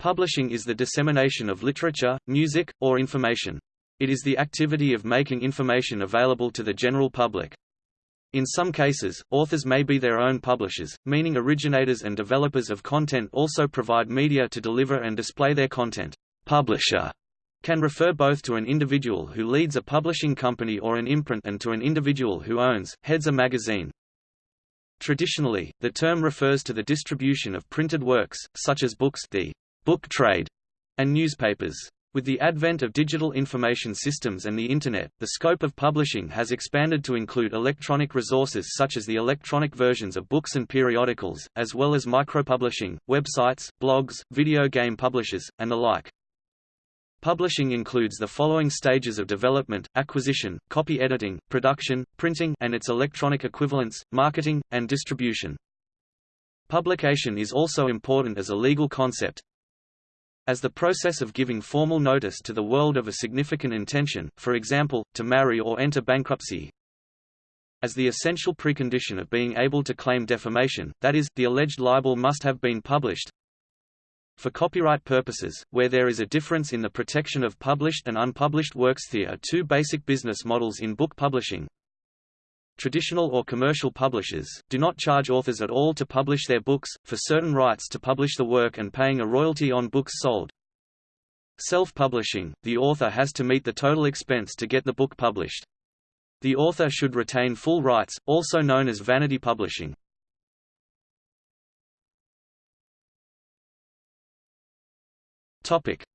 Publishing is the dissemination of literature, music, or information. It is the activity of making information available to the general public. In some cases, authors may be their own publishers, meaning originators and developers of content also provide media to deliver and display their content. Publisher can refer both to an individual who leads a publishing company or an imprint and to an individual who owns, heads a magazine. Traditionally, the term refers to the distribution of printed works, such as books the book trade, and newspapers. With the advent of digital information systems and the Internet, the scope of publishing has expanded to include electronic resources such as the electronic versions of books and periodicals, as well as micropublishing, websites, blogs, video game publishers, and the like. Publishing includes the following stages of development, acquisition, copy editing, production, printing and its electronic equivalents, marketing, and distribution. Publication is also important as a legal concept, as the process of giving formal notice to the world of a significant intention, for example, to marry or enter bankruptcy, as the essential precondition of being able to claim defamation, that is, the alleged libel must have been published, for copyright purposes, where there is a difference in the protection of published and unpublished works there are two basic business models in book publishing. Traditional or commercial publishers, do not charge authors at all to publish their books, for certain rights to publish the work and paying a royalty on books sold. Self-publishing, the author has to meet the total expense to get the book published. The author should retain full rights, also known as vanity publishing.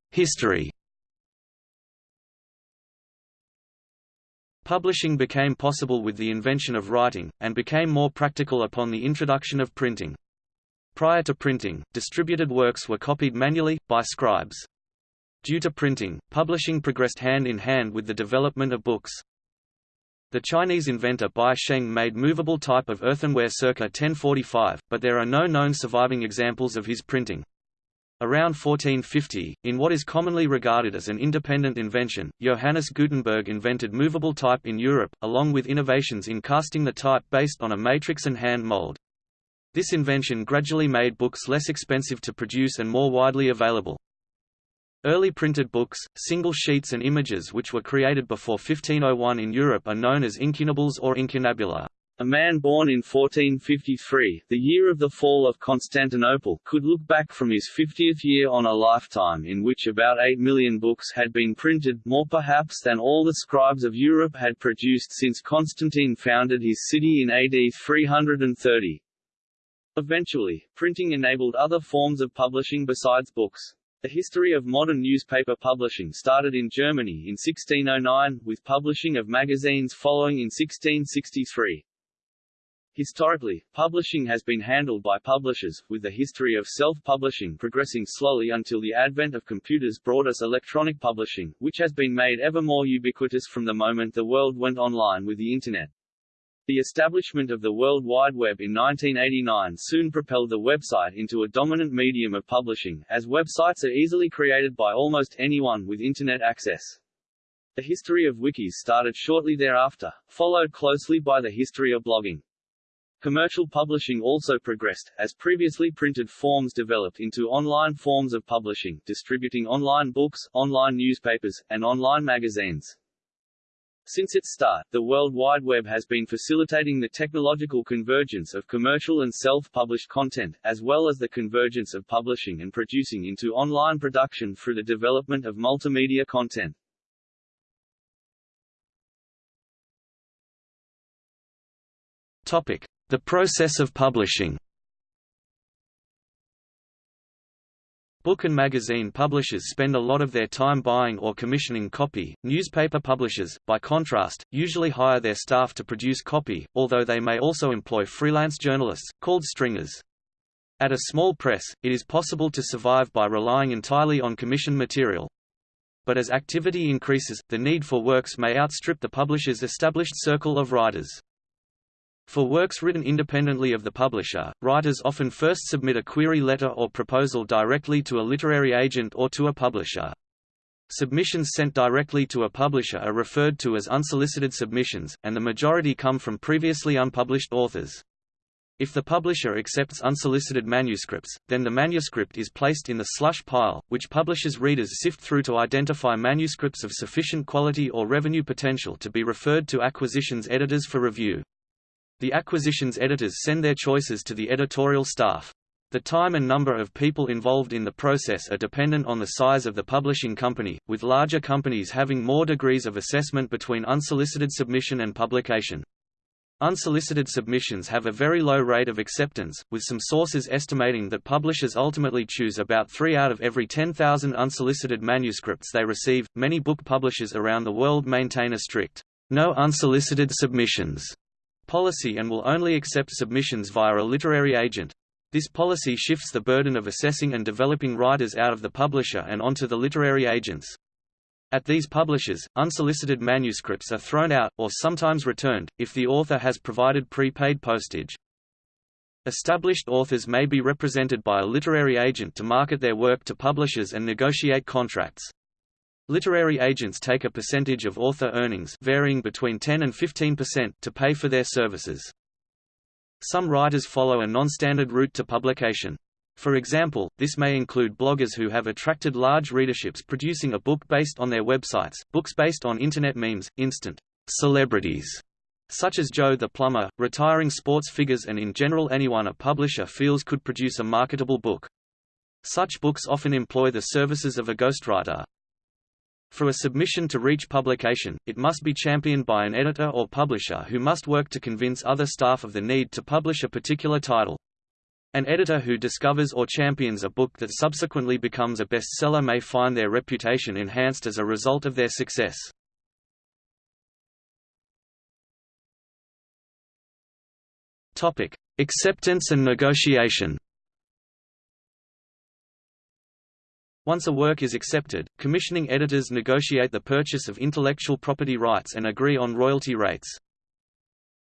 History Publishing became possible with the invention of writing, and became more practical upon the introduction of printing. Prior to printing, distributed works were copied manually, by scribes. Due to printing, publishing progressed hand in hand with the development of books. The Chinese inventor Bi Sheng made movable type of earthenware circa 1045, but there are no known surviving examples of his printing. Around 1450, in what is commonly regarded as an independent invention, Johannes Gutenberg invented movable type in Europe, along with innovations in casting the type based on a matrix and hand mold. This invention gradually made books less expensive to produce and more widely available. Early printed books, single sheets and images which were created before 1501 in Europe are known as incunables or incunabula. A man born in 1453, the year of the fall of Constantinople, could look back from his 50th year on a lifetime in which about 8 million books had been printed, more perhaps than all the scribes of Europe had produced since Constantine founded his city in AD 330. Eventually, printing enabled other forms of publishing besides books. The history of modern newspaper publishing started in Germany in 1609, with publishing of magazines following in 1663. Historically, publishing has been handled by publishers, with the history of self-publishing progressing slowly until the advent of computers brought us electronic publishing, which has been made ever more ubiquitous from the moment the world went online with the Internet. The establishment of the World Wide Web in 1989 soon propelled the website into a dominant medium of publishing, as websites are easily created by almost anyone with Internet access. The history of wikis started shortly thereafter, followed closely by the history of blogging. Commercial publishing also progressed, as previously printed forms developed into online forms of publishing, distributing online books, online newspapers, and online magazines. Since its start, the World Wide Web has been facilitating the technological convergence of commercial and self-published content, as well as the convergence of publishing and producing into online production through the development of multimedia content. Topic: the process of publishing Book and magazine publishers spend a lot of their time buying or commissioning copy. Newspaper publishers, by contrast, usually hire their staff to produce copy, although they may also employ freelance journalists, called stringers. At a small press, it is possible to survive by relying entirely on commissioned material. But as activity increases, the need for works may outstrip the publisher's established circle of writers. For works written independently of the publisher, writers often first submit a query letter or proposal directly to a literary agent or to a publisher. Submissions sent directly to a publisher are referred to as unsolicited submissions, and the majority come from previously unpublished authors. If the publisher accepts unsolicited manuscripts, then the manuscript is placed in the slush pile, which publishers' readers sift through to identify manuscripts of sufficient quality or revenue potential to be referred to acquisitions editors for review. The acquisitions editors send their choices to the editorial staff. The time and number of people involved in the process are dependent on the size of the publishing company, with larger companies having more degrees of assessment between unsolicited submission and publication. Unsolicited submissions have a very low rate of acceptance, with some sources estimating that publishers ultimately choose about 3 out of every 10,000 unsolicited manuscripts they receive. Many book publishers around the world maintain a strict, no unsolicited submissions policy and will only accept submissions via a literary agent. This policy shifts the burden of assessing and developing writers out of the publisher and onto the literary agents. At these publishers, unsolicited manuscripts are thrown out, or sometimes returned, if the author has provided prepaid postage. Established authors may be represented by a literary agent to market their work to publishers and negotiate contracts. Literary agents take a percentage of author earnings varying between 10 and 15% to pay for their services. Some writers follow a non-standard route to publication. For example, this may include bloggers who have attracted large readerships producing a book based on their websites, books based on internet memes, instant celebrities such as Joe the Plumber, retiring sports figures and in general anyone a publisher feels could produce a marketable book. Such books often employ the services of a ghostwriter. For a submission to reach publication, it must be championed by an editor or publisher who must work to convince other staff of the need to publish a particular title. An editor who discovers or champions a book that subsequently becomes a bestseller may find their reputation enhanced as a result of their success. Topic: Acceptance and negotiation. Once a work is accepted, commissioning editors negotiate the purchase of intellectual property rights and agree on royalty rates.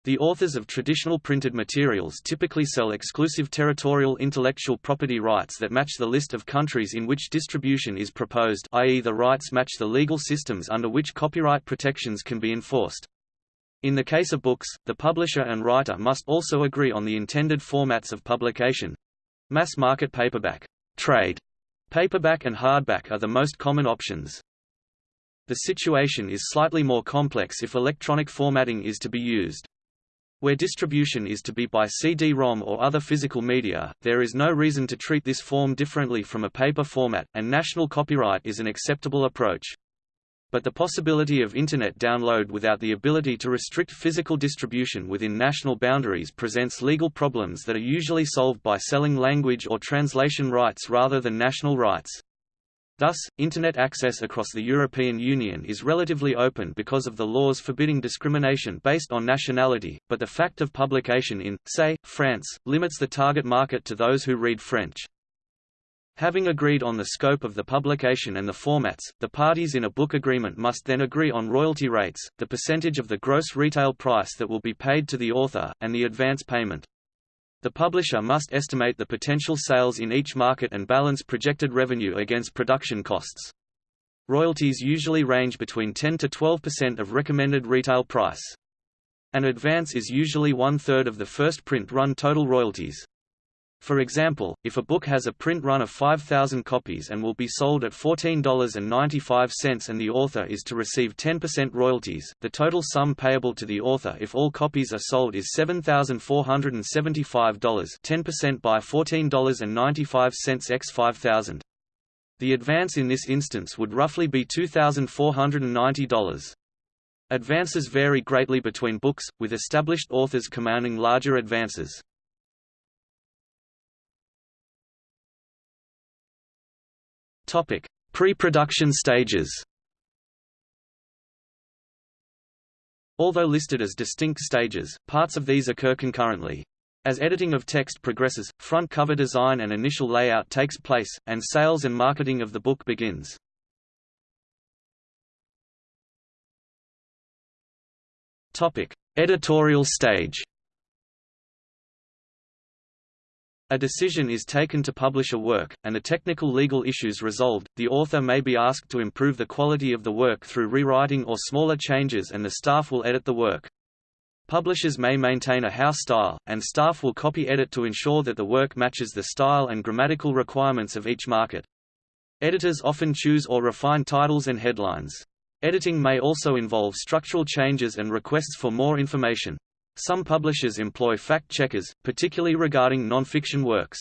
The authors of traditional printed materials typically sell exclusive territorial intellectual property rights that match the list of countries in which distribution is proposed i.e. the rights match the legal systems under which copyright protections can be enforced. In the case of books, the publisher and writer must also agree on the intended formats of publication. Mass market paperback, trade, paperback and hardback are the most common options. The situation is slightly more complex if electronic formatting is to be used. Where distribution is to be by CD-ROM or other physical media, there is no reason to treat this form differently from a paper format, and national copyright is an acceptable approach. But the possibility of Internet download without the ability to restrict physical distribution within national boundaries presents legal problems that are usually solved by selling language or translation rights rather than national rights. Thus, Internet access across the European Union is relatively open because of the laws forbidding discrimination based on nationality, but the fact of publication in, say, France, limits the target market to those who read French. Having agreed on the scope of the publication and the formats, the parties in a book agreement must then agree on royalty rates, the percentage of the gross retail price that will be paid to the author, and the advance payment. The publisher must estimate the potential sales in each market and balance projected revenue against production costs. Royalties usually range between 10 to 12% of recommended retail price. An advance is usually one-third of the first print run total royalties. For example, if a book has a print run of 5,000 copies and will be sold at $14.95 and the author is to receive 10% royalties, the total sum payable to the author if all copies are sold is $7,475 10% by $14.95 x 5,000. The advance in this instance would roughly be $2,490. Advances vary greatly between books, with established authors commanding larger advances. Topic: Pre-production stages. Although listed as distinct stages, parts of these occur concurrently. As editing of text progresses, front cover design and initial layout takes place, and sales and marketing of the book begins. Topic: Editorial stage. A decision is taken to publish a work, and the technical legal issues resolved, the author may be asked to improve the quality of the work through rewriting or smaller changes and the staff will edit the work. Publishers may maintain a house style, and staff will copy-edit to ensure that the work matches the style and grammatical requirements of each market. Editors often choose or refine titles and headlines. Editing may also involve structural changes and requests for more information. Some publishers employ fact-checkers, particularly regarding non-fiction works.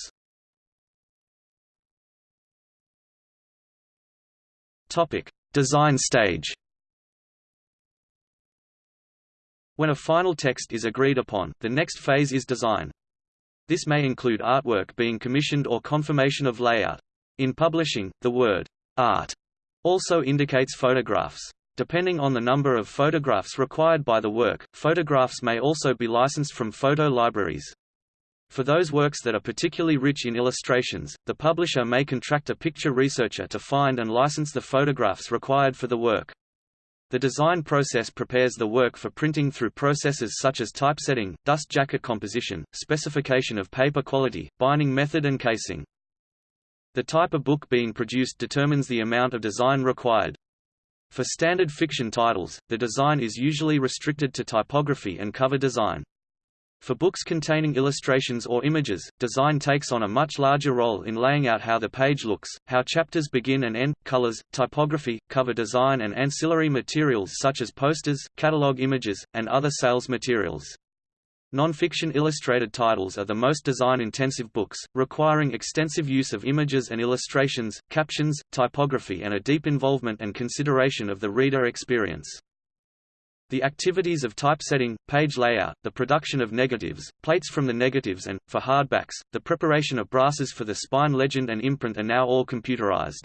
Topic: Design stage. When a final text is agreed upon, the next phase is design. This may include artwork being commissioned or confirmation of layout. In publishing, the word art also indicates photographs. Depending on the number of photographs required by the work, photographs may also be licensed from photo libraries. For those works that are particularly rich in illustrations, the publisher may contract a picture researcher to find and license the photographs required for the work. The design process prepares the work for printing through processes such as typesetting, dust jacket composition, specification of paper quality, binding method and casing. The type of book being produced determines the amount of design required. For standard fiction titles, the design is usually restricted to typography and cover design. For books containing illustrations or images, design takes on a much larger role in laying out how the page looks, how chapters begin and end, colors, typography, cover design and ancillary materials such as posters, catalog images, and other sales materials. Non-fiction illustrated titles are the most design-intensive books, requiring extensive use of images and illustrations, captions, typography and a deep involvement and consideration of the reader experience. The activities of typesetting, page layout, the production of negatives, plates from the negatives and, for hardbacks, the preparation of brasses for the spine legend and imprint are now all computerized.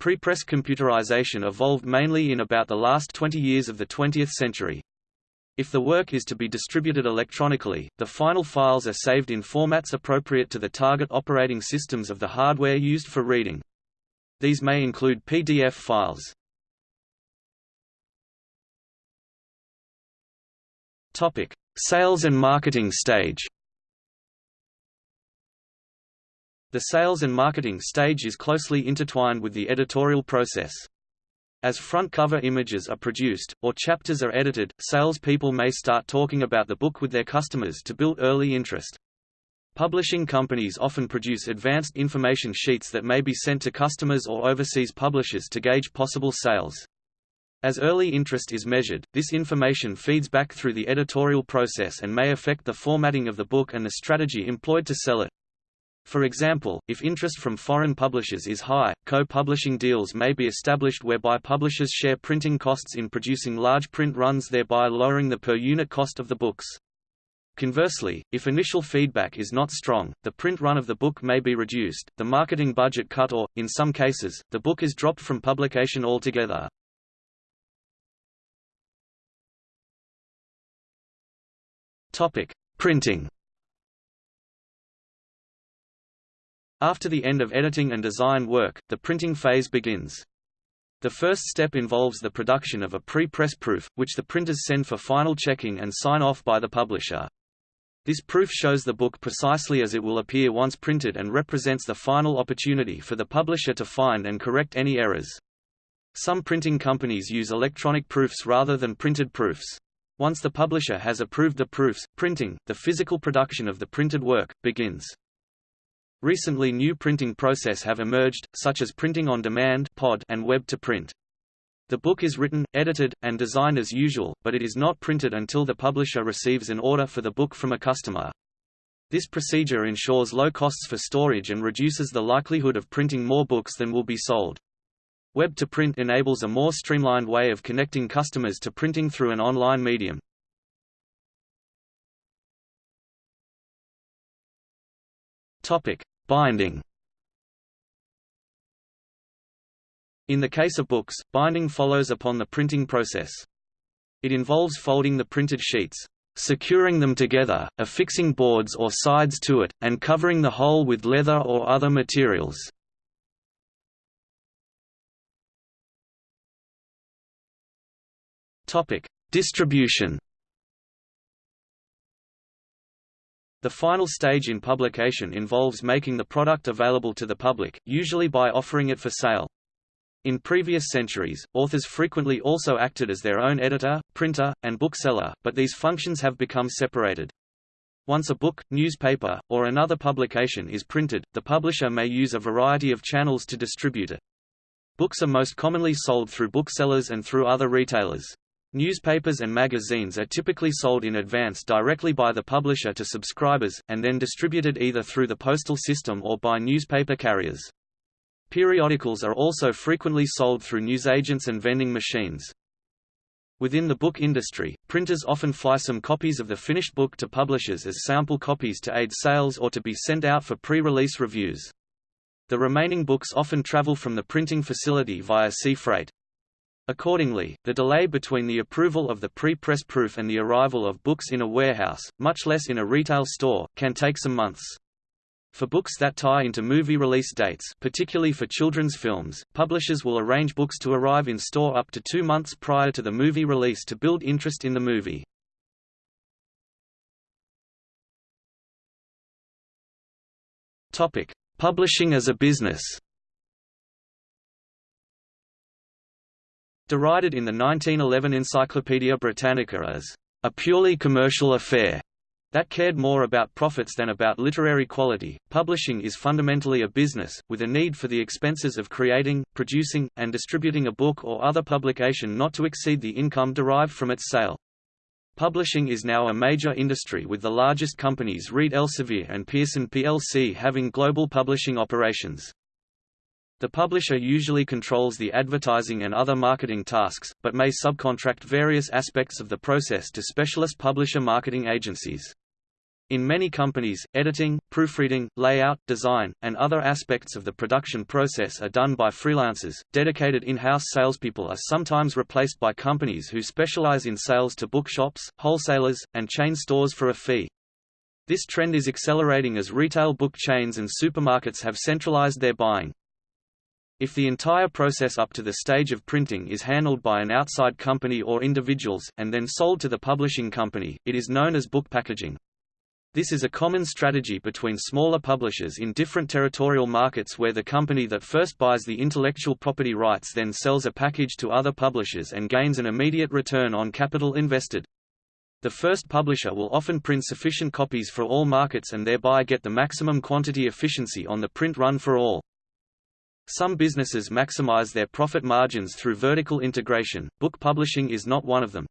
Pre-press computerization evolved mainly in about the last 20 years of the 20th century. If the work is to be distributed electronically, the final files are saved in formats appropriate to the target operating systems of the hardware used for reading. These may include PDF files. Topic: Sales and marketing stage. The sales and marketing stage is closely intertwined with the editorial process. As front cover images are produced, or chapters are edited, salespeople may start talking about the book with their customers to build early interest. Publishing companies often produce advanced information sheets that may be sent to customers or overseas publishers to gauge possible sales. As early interest is measured, this information feeds back through the editorial process and may affect the formatting of the book and the strategy employed to sell it. For example, if interest from foreign publishers is high, co-publishing deals may be established whereby publishers share printing costs in producing large print runs thereby lowering the per-unit cost of the books. Conversely, if initial feedback is not strong, the print run of the book may be reduced, the marketing budget cut or, in some cases, the book is dropped from publication altogether. Printing After the end of editing and design work, the printing phase begins. The first step involves the production of a pre-press proof, which the printers send for final checking and sign-off by the publisher. This proof shows the book precisely as it will appear once printed and represents the final opportunity for the publisher to find and correct any errors. Some printing companies use electronic proofs rather than printed proofs. Once the publisher has approved the proofs, printing, the physical production of the printed work, begins. Recently new printing process have emerged, such as printing on demand (POD) and web-to-print. The book is written, edited, and designed as usual, but it is not printed until the publisher receives an order for the book from a customer. This procedure ensures low costs for storage and reduces the likelihood of printing more books than will be sold. Web-to-print enables a more streamlined way of connecting customers to printing through an online medium. Topic: Binding. In the case of books, binding follows upon the printing process. It involves folding the printed sheets, securing them together, affixing boards or sides to it, and covering the whole with leather or other materials. Distribution. The final stage in publication involves making the product available to the public, usually by offering it for sale. In previous centuries, authors frequently also acted as their own editor, printer, and bookseller, but these functions have become separated. Once a book, newspaper, or another publication is printed, the publisher may use a variety of channels to distribute it. Books are most commonly sold through booksellers and through other retailers. Newspapers and magazines are typically sold in advance directly by the publisher to subscribers, and then distributed either through the postal system or by newspaper carriers. Periodicals are also frequently sold through newsagents and vending machines. Within the book industry, printers often fly some copies of the finished book to publishers as sample copies to aid sales or to be sent out for pre-release reviews. The remaining books often travel from the printing facility via sea freight. Accordingly, the delay between the approval of the pre-press proof and the arrival of books in a warehouse, much less in a retail store, can take some months. For books that tie into movie release dates particularly for children's films, publishers will arrange books to arrive in store up to two months prior to the movie release to build interest in the movie. Publishing as a business Derided in the 1911 Encyclopaedia Britannica as a purely commercial affair, that cared more about profits than about literary quality. Publishing is fundamentally a business, with a need for the expenses of creating, producing, and distributing a book or other publication not to exceed the income derived from its sale. Publishing is now a major industry with the largest companies Reed Elsevier and Pearson plc having global publishing operations. The publisher usually controls the advertising and other marketing tasks, but may subcontract various aspects of the process to specialist publisher marketing agencies. In many companies, editing, proofreading, layout, design, and other aspects of the production process are done by freelancers. Dedicated in-house salespeople are sometimes replaced by companies who specialize in sales to bookshops, wholesalers, and chain stores for a fee. This trend is accelerating as retail book chains and supermarkets have centralized their buying. If the entire process up to the stage of printing is handled by an outside company or individuals, and then sold to the publishing company, it is known as book packaging. This is a common strategy between smaller publishers in different territorial markets where the company that first buys the intellectual property rights then sells a package to other publishers and gains an immediate return on capital invested. The first publisher will often print sufficient copies for all markets and thereby get the maximum quantity efficiency on the print run for all. Some businesses maximize their profit margins through vertical integration, book publishing is not one of them.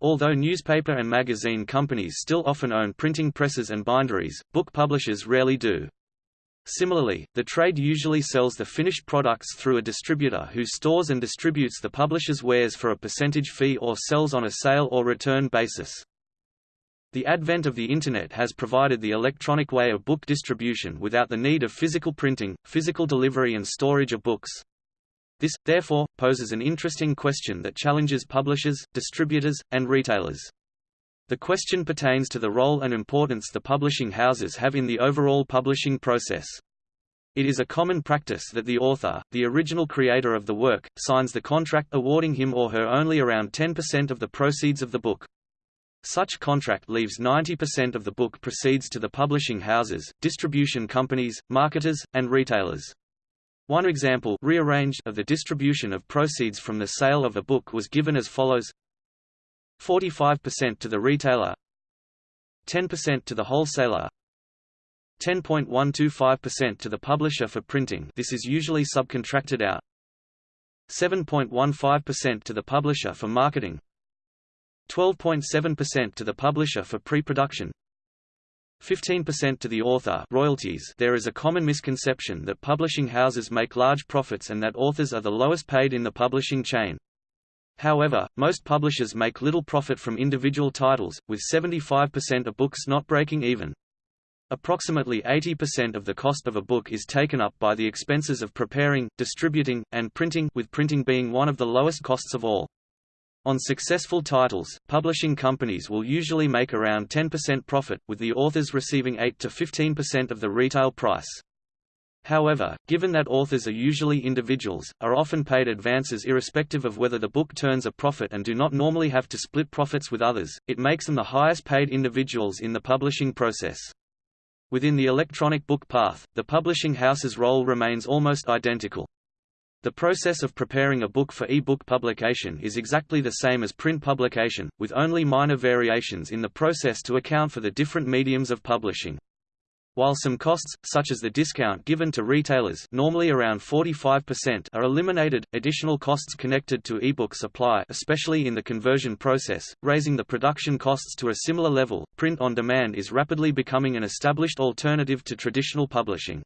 Although newspaper and magazine companies still often own printing presses and binderies, book publishers rarely do. Similarly, the trade usually sells the finished products through a distributor who stores and distributes the publisher's wares for a percentage fee or sells on a sale or return basis. The advent of the Internet has provided the electronic way of book distribution without the need of physical printing, physical delivery and storage of books. This, therefore, poses an interesting question that challenges publishers, distributors, and retailers. The question pertains to the role and importance the publishing houses have in the overall publishing process. It is a common practice that the author, the original creator of the work, signs the contract awarding him or her only around 10% of the proceeds of the book. Such contract leaves 90% of the book proceeds to the publishing houses, distribution companies, marketers, and retailers. One example rearranged of the distribution of proceeds from the sale of a book was given as follows. 45% to the retailer. 10% to the wholesaler. 10.125% to the publisher for printing. This is usually subcontracted out. 7.15% to the publisher for marketing 12.7% to the publisher for pre-production 15% to the author royalties There is a common misconception that publishing houses make large profits and that authors are the lowest paid in the publishing chain. However, most publishers make little profit from individual titles, with 75% of books not breaking even. Approximately 80% of the cost of a book is taken up by the expenses of preparing, distributing, and printing with printing being one of the lowest costs of all. On successful titles, publishing companies will usually make around 10% profit, with the authors receiving 8 to 15% of the retail price. However, given that authors are usually individuals, are often paid advances irrespective of whether the book turns a profit and do not normally have to split profits with others, it makes them the highest paid individuals in the publishing process. Within the electronic book path, the publishing house's role remains almost identical. The process of preparing a book for e-book publication is exactly the same as print publication, with only minor variations in the process to account for the different mediums of publishing. While some costs, such as the discount given to retailers normally around 45% are eliminated, additional costs connected to ebooks supply especially in the conversion process, raising the production costs to a similar level. Print on demand is rapidly becoming an established alternative to traditional publishing.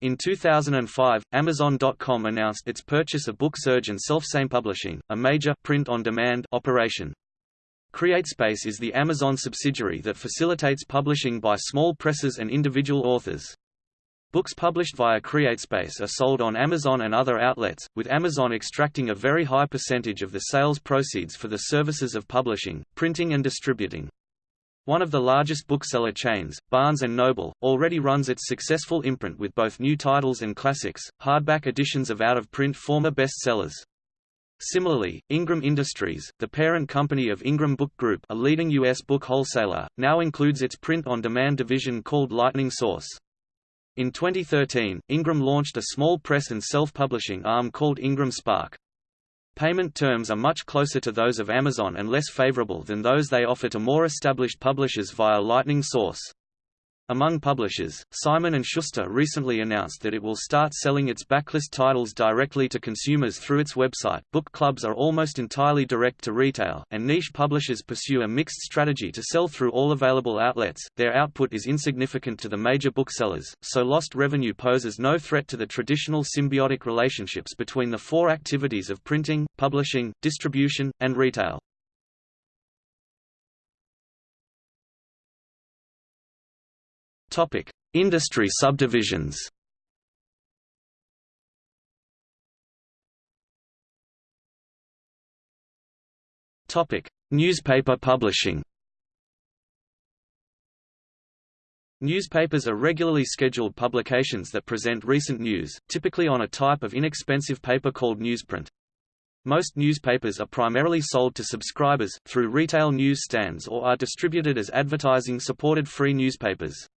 In 2005, Amazon.com announced its purchase of BookSurge and Selfsame Publishing, a major print-on-demand operation. CreateSpace is the Amazon subsidiary that facilitates publishing by small presses and individual authors. Books published via CreateSpace are sold on Amazon and other outlets, with Amazon extracting a very high percentage of the sales proceeds for the services of publishing, printing and distributing. One of the largest bookseller chains, Barnes & Noble, already runs its successful imprint with both new titles and classics, hardback editions of out-of-print former bestsellers. Similarly, Ingram Industries, the parent company of Ingram Book Group a leading U.S. book wholesaler, now includes its print-on-demand division called Lightning Source. In 2013, Ingram launched a small press and self-publishing arm called Ingram Spark. Payment terms are much closer to those of Amazon and less favorable than those they offer to more established publishers via Lightning Source. Among publishers, Simon & Schuster recently announced that it will start selling its backlist titles directly to consumers through its website. Book clubs are almost entirely direct to retail, and niche publishers pursue a mixed strategy to sell through all available outlets. Their output is insignificant to the major booksellers, so lost revenue poses no threat to the traditional symbiotic relationships between the four activities of printing, publishing, distribution, and retail. Topic: Industry subdivisions. Topic: Newspaper publishing. Newspapers are regularly scheduled publications that present recent news, typically on a type of inexpensive paper called newsprint. Most newspapers are primarily sold to subscribers, through retail news stands or are distributed as advertising-supported free newspapers.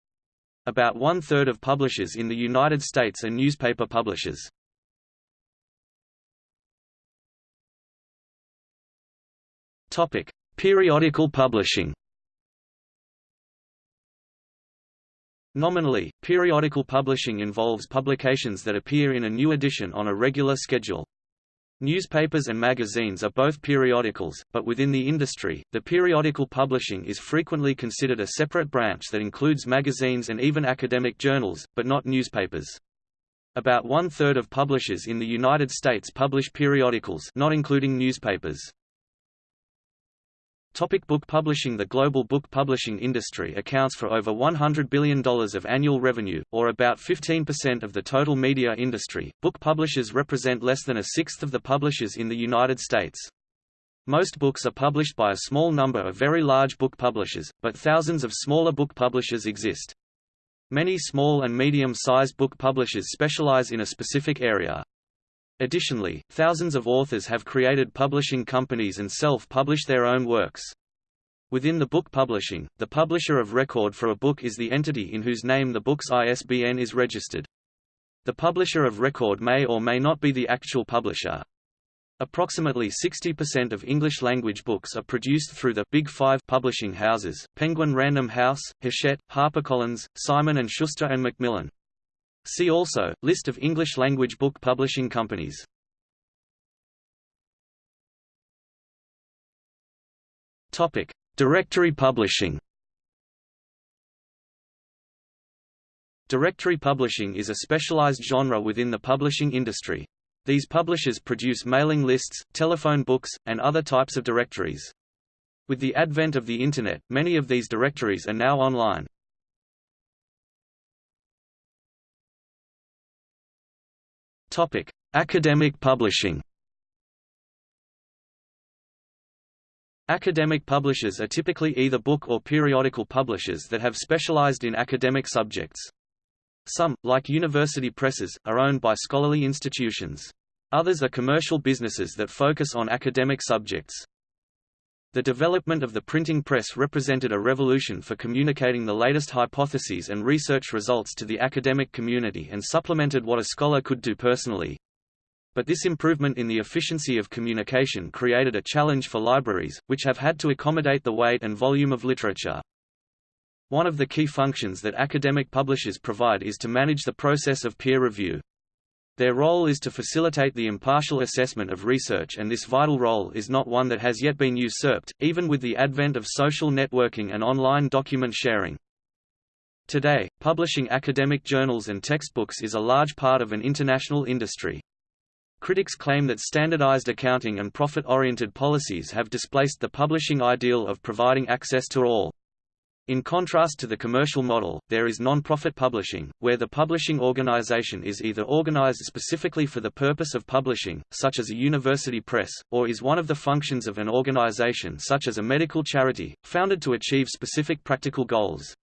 About one-third of publishers in the United States are newspaper publishers. Periodical publishing. Nominally, periodical publishing involves publications that appear in a new edition on a regular schedule. Newspapers and magazines are both periodicals, but within the industry, the periodical publishing is frequently considered a separate branch that includes magazines and even academic journals, but not newspapers. About one-third of publishers in the United States publish periodicals not including newspapers. Topic book publishing The global book publishing industry accounts for over $100 billion of annual revenue, or about 15% of the total media industry. Book publishers represent less than a sixth of the publishers in the United States. Most books are published by a small number of very large book publishers, but thousands of smaller book publishers exist. Many small and medium-sized book publishers specialize in a specific area. Additionally, thousands of authors have created publishing companies and self-publish their own works. Within the book publishing, the publisher of record for a book is the entity in whose name the book's ISBN is registered. The publisher of record may or may not be the actual publisher. Approximately 60% of English-language books are produced through the Big Five publishing houses, Penguin Random House, Hachette, HarperCollins, Simon & Schuster and Macmillan. See also, List of English-language book publishing companies. Topic: Directory publishing. Directory publishing is a specialized genre within the publishing industry. These publishers produce mailing lists, telephone books, and other types of directories. With the advent of the Internet, many of these directories are now online. Topic: Academic publishing. Academic publishers are typically either book or periodical publishers that have specialized in academic subjects. Some, like university presses, are owned by scholarly institutions. Others are commercial businesses that focus on academic subjects. The development of the printing press represented a revolution for communicating the latest hypotheses and research results to the academic community and supplemented what a scholar could do personally. But this improvement in the efficiency of communication created a challenge for libraries, which have had to accommodate the weight and volume of literature. One of the key functions that academic publishers provide is to manage the process of peer review. Their role is to facilitate the impartial assessment of research and this vital role is not one that has yet been usurped, even with the advent of social networking and online document sharing. Today, publishing academic journals and textbooks is a large part of an international industry. Critics claim that standardized accounting and profit-oriented policies have displaced the publishing ideal of providing access to all. In contrast to the commercial model, there is non-profit publishing, where the publishing organization is either organized specifically for the purpose of publishing, such as a university press, or is one of the functions of an organization such as a medical charity, founded to achieve specific practical goals.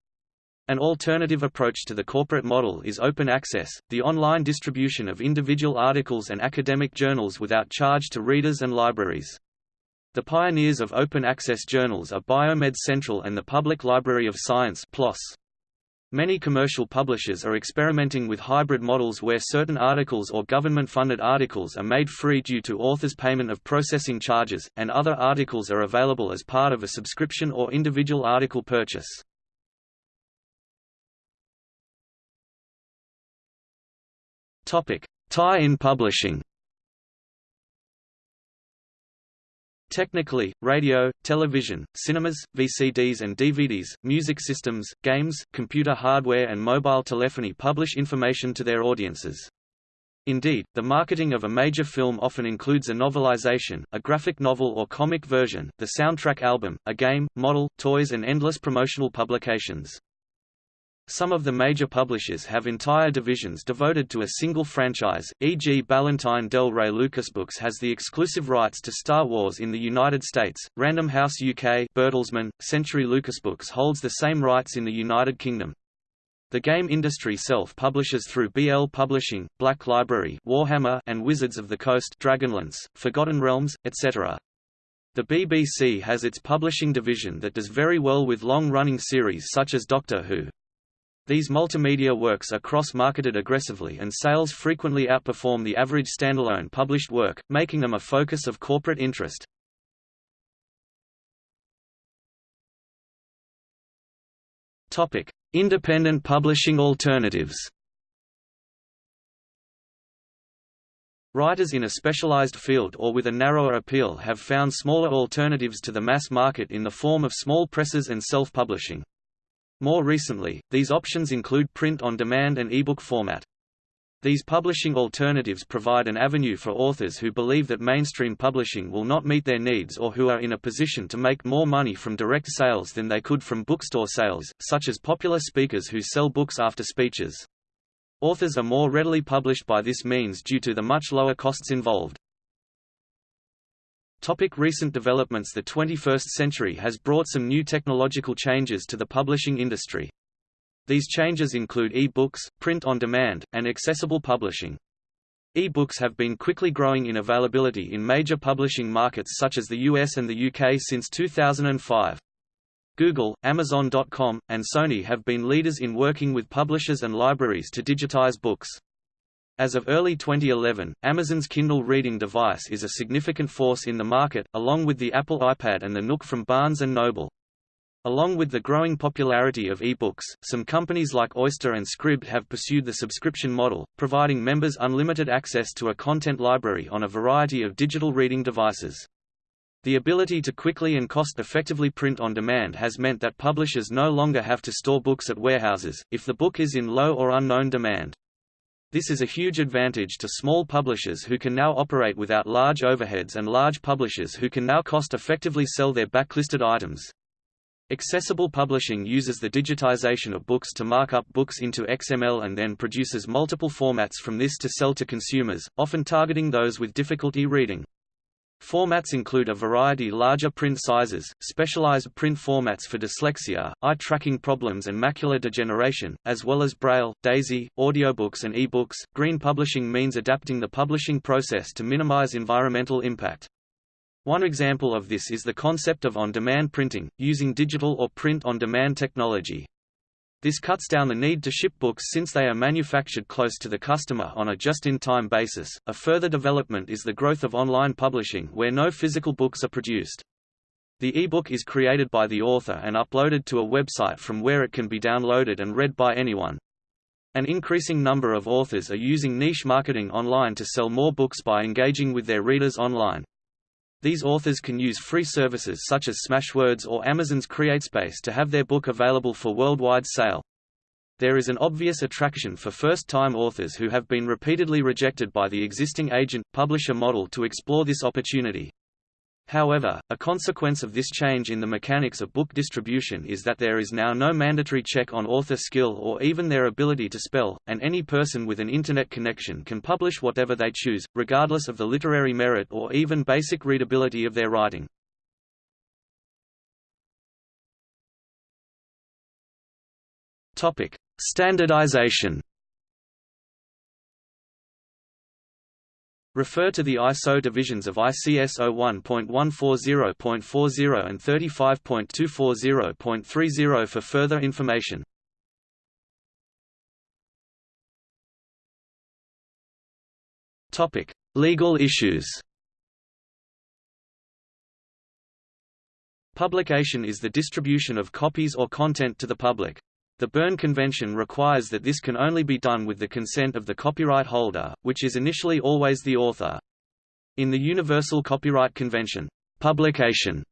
An alternative approach to the corporate model is open access, the online distribution of individual articles and academic journals without charge to readers and libraries. The pioneers of open access journals are Biomed Central and the Public Library of Science PLOS. Many commercial publishers are experimenting with hybrid models where certain articles or government-funded articles are made free due to authors' payment of processing charges, and other articles are available as part of a subscription or individual article purchase. Tie-in publishing Technically, radio, television, cinemas, VCDs and DVDs, music systems, games, computer hardware and mobile telephony publish information to their audiences. Indeed, the marketing of a major film often includes a novelization, a graphic novel or comic version, the soundtrack album, a game, model, toys and endless promotional publications. Some of the major publishers have entire divisions devoted to a single franchise, e.g. Ballantine Del Rey Lucasbooks has the exclusive rights to Star Wars in the United States, Random House UK Bertelsmann, Century Lucasbooks holds the same rights in the United Kingdom. The game industry self-publishes through BL Publishing, Black Library Warhammer and Wizards of the Coast Dragonlance, Forgotten Realms, etc. The BBC has its publishing division that does very well with long-running series such as Doctor Who. These multimedia works are cross-marketed aggressively and sales frequently outperform the average standalone published work, making them a focus of corporate interest. Topic: Independent publishing alternatives. Writers in a specialized field or with a narrower appeal have found smaller alternatives to the mass market in the form of small presses and self-publishing. More recently, these options include print-on-demand and ebook format. These publishing alternatives provide an avenue for authors who believe that mainstream publishing will not meet their needs or who are in a position to make more money from direct sales than they could from bookstore sales, such as popular speakers who sell books after speeches. Authors are more readily published by this means due to the much lower costs involved. Topic recent developments The 21st century has brought some new technological changes to the publishing industry. These changes include e-books, print on demand, and accessible publishing. E-books have been quickly growing in availability in major publishing markets such as the US and the UK since 2005. Google, Amazon.com, and Sony have been leaders in working with publishers and libraries to digitize books. As of early 2011, Amazon's Kindle reading device is a significant force in the market, along with the Apple iPad and the Nook from Barnes & Noble. Along with the growing popularity of e-books, some companies like Oyster and Scribd have pursued the subscription model, providing members unlimited access to a content library on a variety of digital reading devices. The ability to quickly and cost-effectively print on demand has meant that publishers no longer have to store books at warehouses, if the book is in low or unknown demand. This is a huge advantage to small publishers who can now operate without large overheads and large publishers who can now cost-effectively sell their backlisted items. Accessible publishing uses the digitization of books to mark up books into XML and then produces multiple formats from this to sell to consumers, often targeting those with difficulty reading. Formats include a variety larger print sizes, specialized print formats for dyslexia, eye tracking problems and macular degeneration, as well as Braille, DAISY, audiobooks and e-books. Green publishing means adapting the publishing process to minimize environmental impact. One example of this is the concept of on-demand printing, using digital or print-on-demand technology. This cuts down the need to ship books since they are manufactured close to the customer on a just-in-time basis. A further development is the growth of online publishing where no physical books are produced. The e-book is created by the author and uploaded to a website from where it can be downloaded and read by anyone. An increasing number of authors are using niche marketing online to sell more books by engaging with their readers online. These authors can use free services such as Smashwords or Amazon's CreateSpace to have their book available for worldwide sale. There is an obvious attraction for first-time authors who have been repeatedly rejected by the existing agent-publisher model to explore this opportunity. However, a consequence of this change in the mechanics of book distribution is that there is now no mandatory check on author skill or even their ability to spell, and any person with an Internet connection can publish whatever they choose, regardless of the literary merit or even basic readability of their writing. Standardization Refer to the ISO divisions of ICS 01.140.40 and 35.240.30 for further information. Topic: Legal issues. Publication is the distribution of copies or content to the public. The Berne Convention requires that this can only be done with the consent of the copyright holder, which is initially always the author. In the Universal Copyright Convention, publication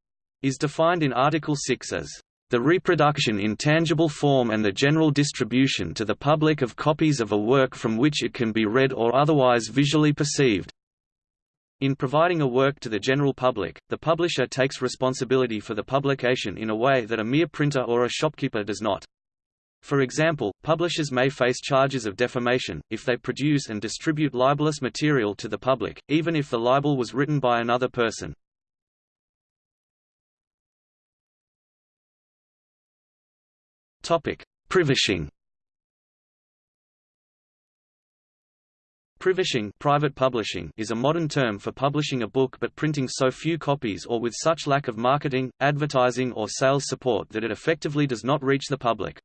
is defined in Article 6 as the reproduction in tangible form and the general distribution to the public of copies of a work from which it can be read or otherwise visually perceived. In providing a work to the general public, the publisher takes responsibility for the publication in a way that a mere printer or a shopkeeper does not. For example, publishers may face charges of defamation, if they produce and distribute libelous material to the public, even if the libel was written by another person. Privishing Privishing private publishing is a modern term for publishing a book but printing so few copies or with such lack of marketing, advertising or sales support that it effectively does not reach the public.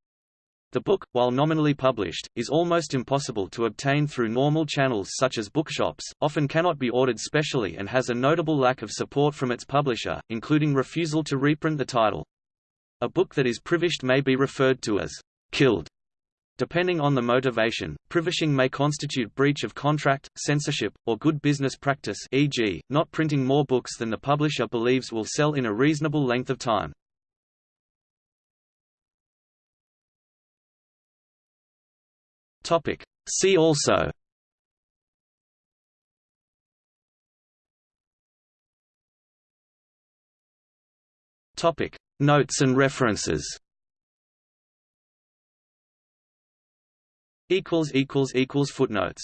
The book, while nominally published, is almost impossible to obtain through normal channels such as bookshops, often cannot be ordered specially and has a notable lack of support from its publisher, including refusal to reprint the title. A book that is privished may be referred to as killed. Depending on the motivation, privishing may constitute breach of contract, censorship, or good business practice e.g., not printing more books than the publisher believes will sell in a reasonable length of time. Topic. See also Topic. Notes and references Footnotes